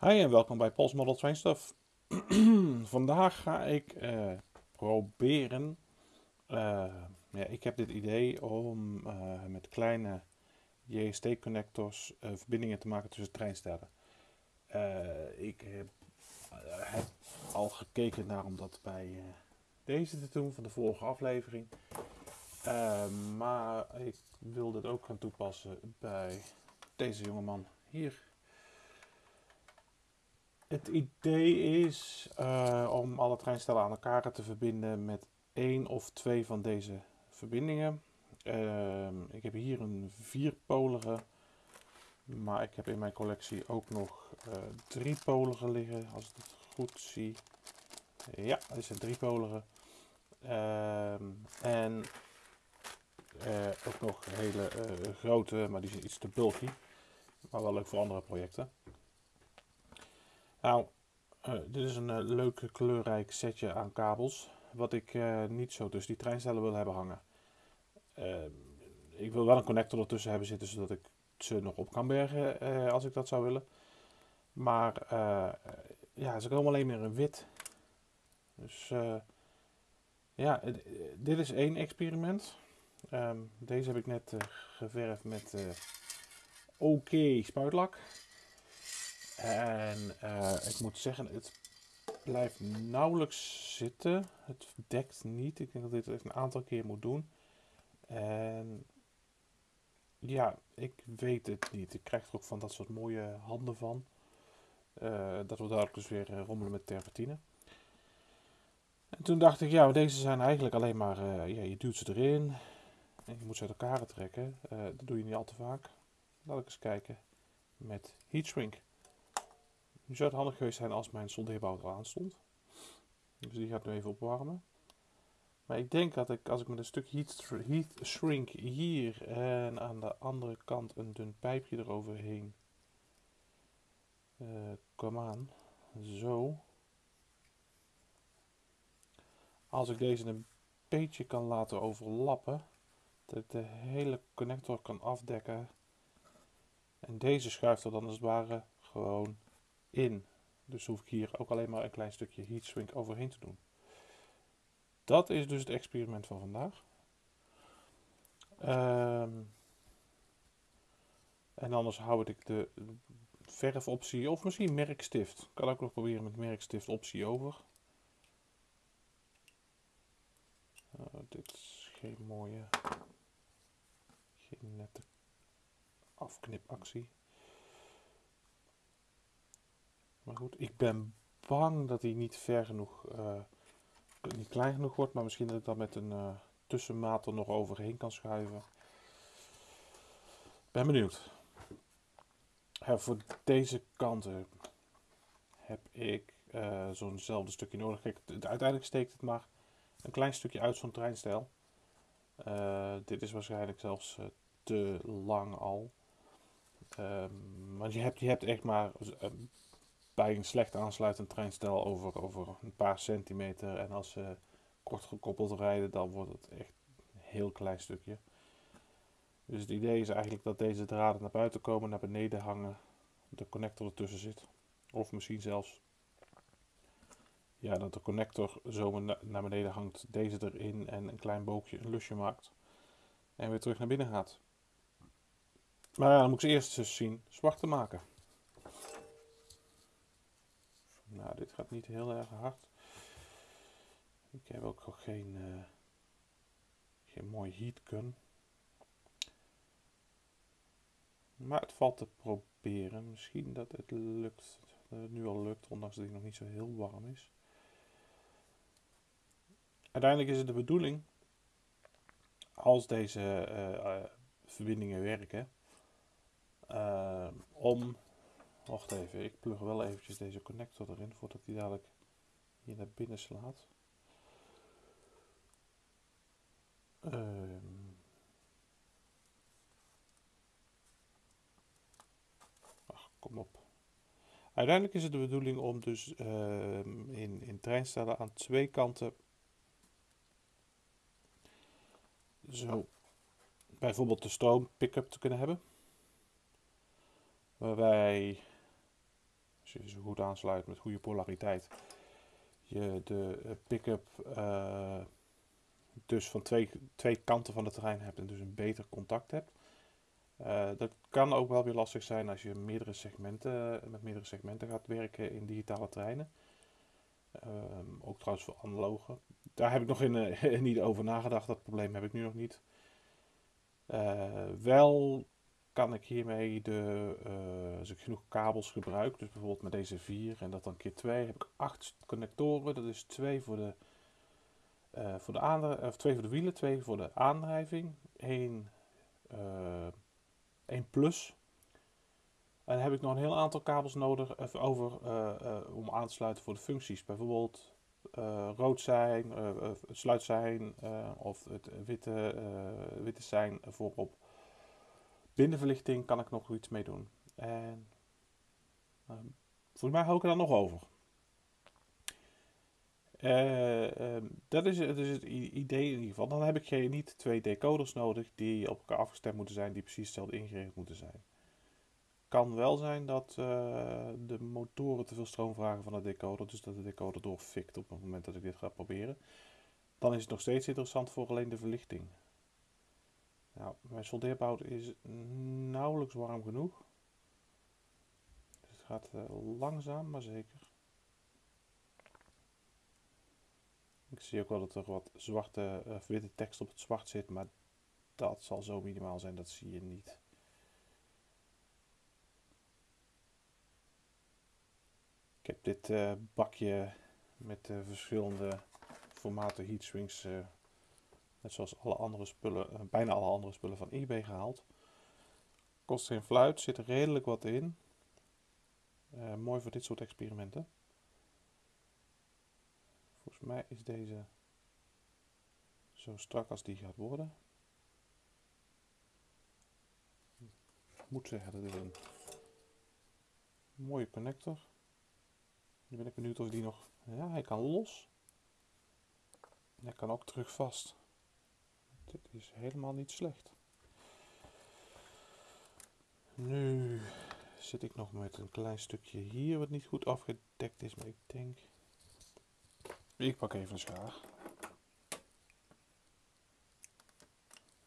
Hi en welkom bij Pols Model Train Stuff. Vandaag ga ik eh, proberen. eh, ja, ik heb dit idee om eh, met kleine JST-connectors verbindingen te maken tussen treinstellen. Ik heb, al gekeken naar om dat bij deze te doen van de vorige aflevering. Maar ik wil dit ook gaan toepassen bij deze jongeman hier. Het idee is eh, om alle treinstellen aan elkaar te verbinden met één of twee van deze verbindingen. Ehm, ik heb hier een vierpolige, maar ik heb in mijn collectie ook nog eh driepolige liggen, als ik het goed zie. Ja, dit zijn driepolige. Ehm en eh, ook nog hele grote, maar die zijn iets te bulky. Maar wel leuk voor andere projecten. Nou, eh, dit is een eh, leuk kleurrijk setje aan kabels. Wat ik eh, niet zo tussen die treinstellen wil hebben hangen. Eh, ik wil wel een connector ertussen hebben zitten, zodat ik ze nog op kan bergen als ik dat zou willen. Maar ja, ze komen alleen maar in wit. Dus ja, dit is één experiment. Ehm, deze heb ik net geverfd met OK spuitlak. En eh, ik moet zeggen, het blijft nauwelijks zitten. Het dekt niet. Ik denk dat dit een aantal keer moet doen. En ja, ik weet het niet. Ik krijg er ook van dat soort mooie handen van. Eh, dat wordt dadelijk dus weer eh, rommelen met terpentine. En toen dacht ik, ja, deze zijn eigenlijk alleen maar, ja, je duwt ze erin. En je moet ze uit elkaar trekken. Dat doe je niet al te vaak. Laat ik eens kijken met heat shrink. Nu zou het handig geweest zijn als mijn soldeerbout al aan stond. Dus die gaat nu even opwarmen. Maar ik denk dat ik, als ik met een stuk heat, heat shrink hier en aan de andere kant een dun pijpje eroverheen eh kom aan. Zo. Als ik deze een beetje kan laten overlappen, dat ik de hele connector kan afdekken. En deze schuift er dan als het ware gewoon in. Dus hoef ik hier ook alleen maar een klein stukje heat shrink overheen te doen. Dat is dus het experiment van vandaag. Ehm, en anders hou ik de verfoptie of misschien merkstift. Kan ook nog proberen met merkstift optie over. Oh, dit is geen mooie, geen nette afknipactie. Maar goed, ik ben bang dat hij niet ver genoeg, eh, niet klein genoeg wordt, maar misschien dat ik dat met een eh, tussenmaat er nog overheen kan schuiven. Ben benieuwd. Voor deze kanten heb ik eh, zo'nzelfde stukje nodig. Kijk, uiteindelijk steekt het maar een klein stukje uit zo'n treinstijl. Eh, dit is waarschijnlijk zelfs te lang al. Ehm, want je hebt, je hebt echt maar bij een slecht aansluitend treinstel over, over een paar centimeter. En als ze kort gekoppeld rijden, dan wordt het echt een heel klein stukje. Dus het idee is eigenlijk dat deze draden naar buiten komen, naar beneden hangen, de connector ertussen zit. Of misschien zelfs ja, dat de connector zo na- naar beneden hangt, deze erin en een klein boogje een lusje maakt. En weer terug naar binnen gaat. Maar ja, dan moet ik ze eerst eens zien zwart te maken. Nou, dit gaat niet heel erg hard. Ik heb ook nog geen, eh, geen mooi heat gun. Maar het valt te proberen. Misschien dat het lukt. Dat het nu al lukt, ondanks dat hij nog niet zo heel warm is. Uiteindelijk is het de bedoeling, als deze eh, eh, verbindingen werken, om. Wacht even, ik plug wel eventjes deze connector erin voordat hij dadelijk hier naar binnen slaat. Ehm. Ach, kom op. Uiteindelijk is het de bedoeling om dus ehm, in, in treinstellen aan twee kanten zo bijvoorbeeld de stroom pick-up te kunnen hebben. Waarbij Als je ze goed aansluit met goede polariteit. Je de uh, pick-up uh, dus van twee, twee kanten van de terrein hebt en dus een beter contact hebt. Uh, dat kan ook wel weer lastig zijn als je meerdere segmenten, met meerdere segmenten gaat werken in digitale treinen. Um, ook trouwens voor analoge. Daar heb ik nog in, niet over nagedacht. Dat probleem heb ik nu nog niet. Wel kan ik hiermee, de, als ik genoeg kabels gebruik, dus bijvoorbeeld met deze vier en dat dan keer twee, heb ik acht connectoren. Dat is twee voor de, voor de, of twee voor de wielen, twee voor de aandrijving, één 1 plus. En dan heb ik nog een heel aantal kabels nodig over uh, uh, om aan te sluiten voor de functies. Bijvoorbeeld uh, rood zijn, sluit zijn of het witte, witte zijn voorop. Binnenverlichting kan ik nog iets mee doen. En volgens mij hou ik er dan nog over. Uh, dat is, dat is het idee in ieder geval. Dan heb ik geen, niet twee decoders nodig die op elkaar afgestemd moeten zijn, die precies hetzelfde ingericht moeten zijn. Kan wel zijn dat uh, de motoren te veel stroom vragen van de decoder, dus dat de decoder doorfikt op het moment dat ik dit ga proberen. Dan is het nog steeds interessant voor alleen de verlichting. Nou, mijn soldeerbout is nauwelijks warm genoeg. Het gaat uh, langzaam, maar zeker. Ik zie ook wel dat er wat zwarte of witte tekst op het zwart zit, maar dat zal zo minimaal zijn, dat zie je niet. Ik heb dit uh, bakje met uh, verschillende formaten heatswings, uh, net zoals alle andere spullen, bijna alle andere spullen van eBay gehaald. Kost geen fluit, zit er redelijk wat in. mooi voor dit soort experimenten. Volgens mij is deze zo strak als die gaat worden. Ik moet zeggen, dat is een mooie connector. Nu ben ik benieuwd of die nog... Ja, hij kan los. hij kan ook terug vast. Dit is helemaal niet slecht. Nu zit ik nog met een klein stukje hier wat niet goed afgedekt is, maar ik denk ik pak even een schaar.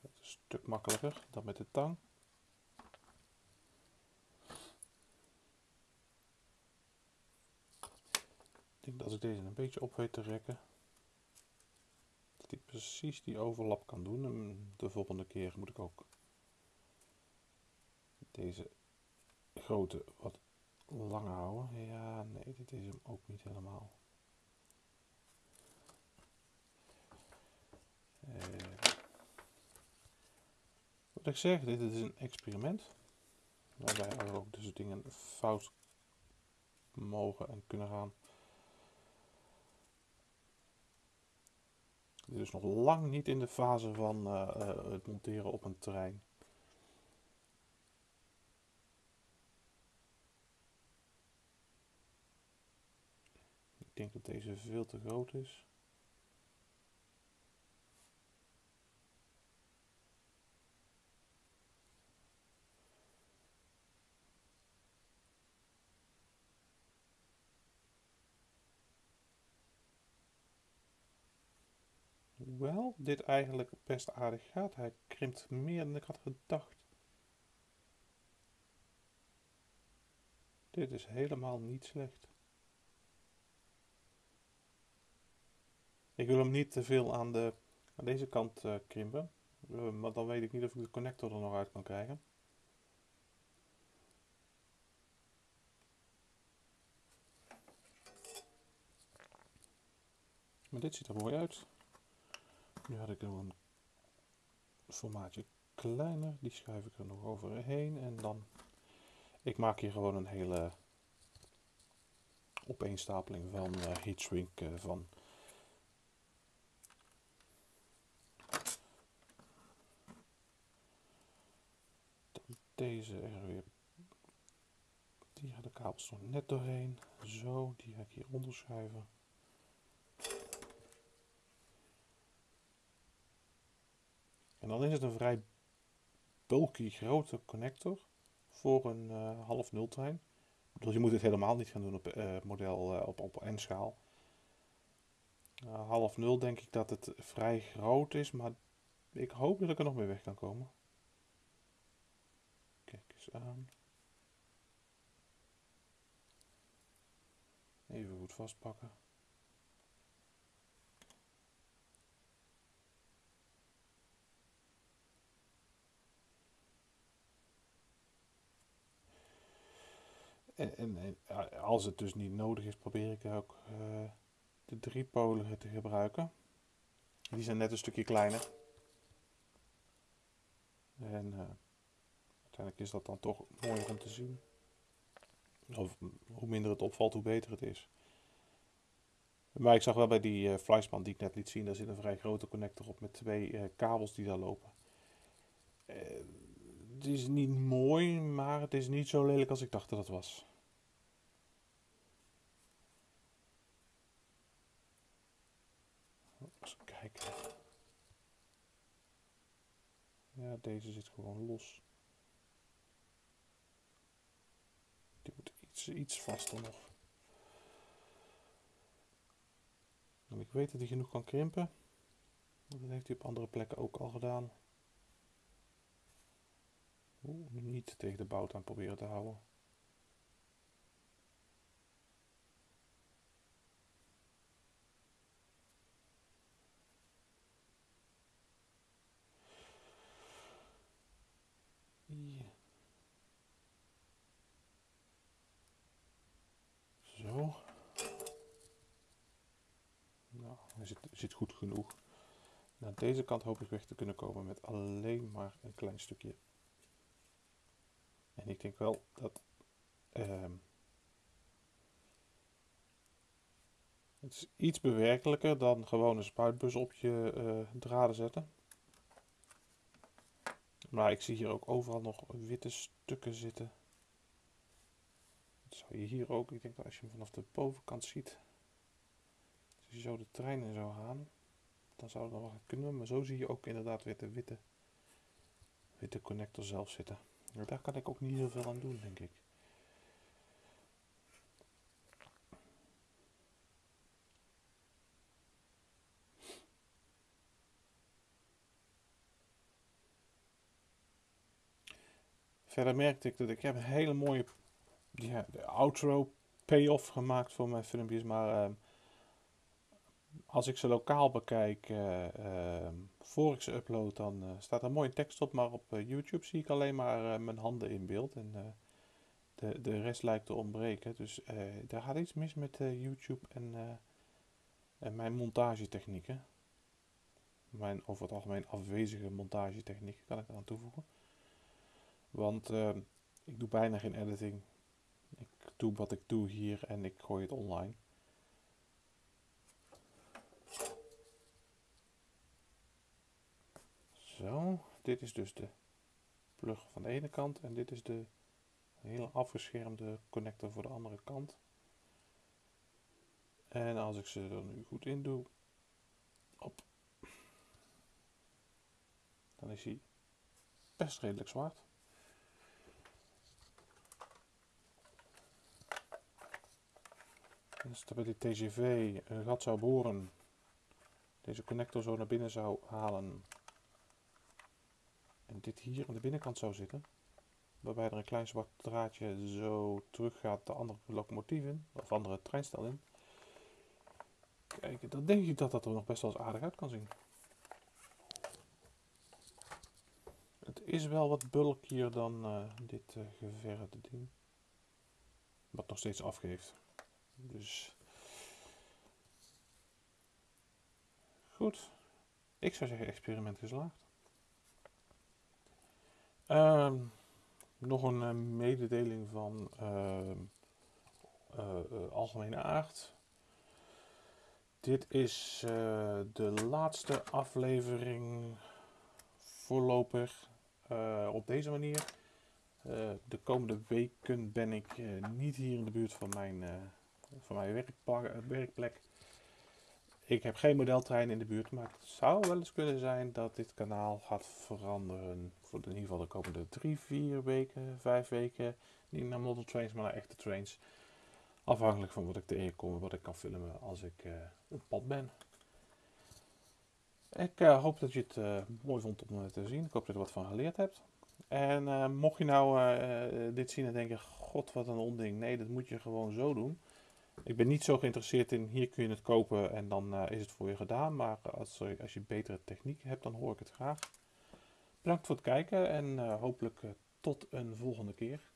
Het is een stuk makkelijker dan met de tang. Ik denk dat ik deze een beetje op weet te rekken. Precies die overlap kan doen. En de volgende keer moet ik ook deze grote wat langer houden. Ja, nee, dit is hem ook niet helemaal. Uh, wat ik zeg, dit is een experiment. Waarbij er ook dus dingen fout mogen en kunnen gaan. Dit is nog lang niet in de fase van uh, uh, het monteren op een terrein. Ik denk dat deze veel te groot is. Hoewel dit eigenlijk best aardig gaat. Hij krimpt meer dan ik had gedacht. Dit is helemaal niet slecht. Ik wil hem niet te veel aan, de, aan deze kant uh, krimpen. Uh, maar dan weet ik niet of ik de connector er nog uit kan krijgen. Maar dit ziet er mooi uit. Nu had ik een formaatje kleiner. Die schuif ik er nog overheen. En dan... Ik maak hier gewoon een hele opeenstapeling van uh, heatshrink uh, van. Deze er weer. Die gaat de kabels nog net doorheen. Zo, die ga ik hier onderschuiven. En dan is het een vrij bulky grote connector voor een uh, half nul trein. Dus je moet het helemaal niet gaan doen op uh, model uh, op, op N-schaal. Half nul denk ik dat het vrij groot is, maar ik hoop dat ik er nog mee weg kan komen. Kijk eens aan. Even goed vastpakken. En, en, als het dus niet nodig is, probeer ik ook uh, de driepolige te gebruiken. Die zijn net een stukje kleiner. En uh, uiteindelijk is dat dan toch mooier om te zien. Of hoe minder het opvalt, hoe beter het is. Maar ik zag wel bij die uh, Fleischmann die ik net liet zien, daar zit een vrij grote connector op met twee kabels die daar lopen. Het is niet mooi, maar het is niet zo lelijk als ik dacht dat het was. Kijken. Ja, deze zit gewoon los. Die moet iets, iets vaster nog. Ik weet dat hij genoeg kan krimpen. Dat heeft hij op andere plekken ook al gedaan. Niet tegen de bout aan proberen te houden. Zo. Nou, hij zit, zit goed genoeg. Naar deze kant hoop ik weg te kunnen komen met alleen maar een klein stukje en ik denk wel dat uh, het is iets bewerkelijker dan gewoon een spuitbus op je uh, draden zetten. Maar ik zie hier ook overal nog witte stukken zitten. Dat zou je hier ook, ik denk dat als je hem vanaf de bovenkant ziet, als je zo de trein in zou gaan, dan zou nog wel kunnen. Maar zo zie je ook inderdaad weer de witte, witte connector zelf zitten. Daar kan ik ook niet heel veel aan doen, denk ik. Verder merkte ik dat ik heb een hele mooie ja, outro payoff gemaakt voor mijn filmpjes, maar uh, als ik ze lokaal bekijk, uh, voor ik ze upload, dan uh, staat er mooie tekst op. Maar op YouTube zie ik alleen maar mijn handen in beeld. En de, de rest lijkt te ontbreken. Dus daar gaat iets mis met YouTube en, en mijn montagetechnieken. Mijn over het algemeen afwezige montagetechnieken kan ik eraan toevoegen. Want ik doe bijna geen editing. Ik doe wat ik doe hier en ik gooi het online. Zo, dit is dus de plug van de ene kant en dit is de hele afgeschermde connector voor de andere kant. En als ik ze er nu goed in doe, op, dan is hij best redelijk zwart. Dus dat bij die TGV een gat zou boren, deze connector zo naar binnen zou halen en dit hier aan de binnenkant zou zitten, waarbij er een klein zwart draadje zo terug gaat de andere locomotief in, of andere treinstel in. Kijk, dan denk ik dat dat er nog best wel eens aardig uit kan zien. Het is wel wat bulkier dan uh, dit uh, ding. Wat nog steeds afgeeft. Dus. Goed. Ik zou zeggen experiment geslaagd. Uh, nog een uh, mededeling van uh, algemene aard. Dit is de laatste aflevering voorlopig op deze manier. de komende weken ben ik niet hier in de buurt van mijn, van mijn werkplek. Ik heb geen modeltrein in de buurt, maar het zou wel eens kunnen zijn dat dit kanaal gaat veranderen voor in ieder geval de komende drie, vier weken, vijf weken. Niet naar model trains, maar naar echte trains. Afhankelijk van wat ik tegenkom en wat ik kan filmen als ik uh, op pad ben. Ik uh, hoop dat je het uh, mooi vond om te zien. Ik hoop dat je er wat van geleerd hebt. En mocht je nou dit zien en denken, god wat een onding. Nee, dat moet je gewoon zo doen. Ik ben niet zo geïnteresseerd in, hier kun je het kopen en dan is het voor je gedaan. Maar als, als je betere techniek hebt, dan hoor ik het graag. Bedankt voor het kijken en hopelijk tot een volgende keer.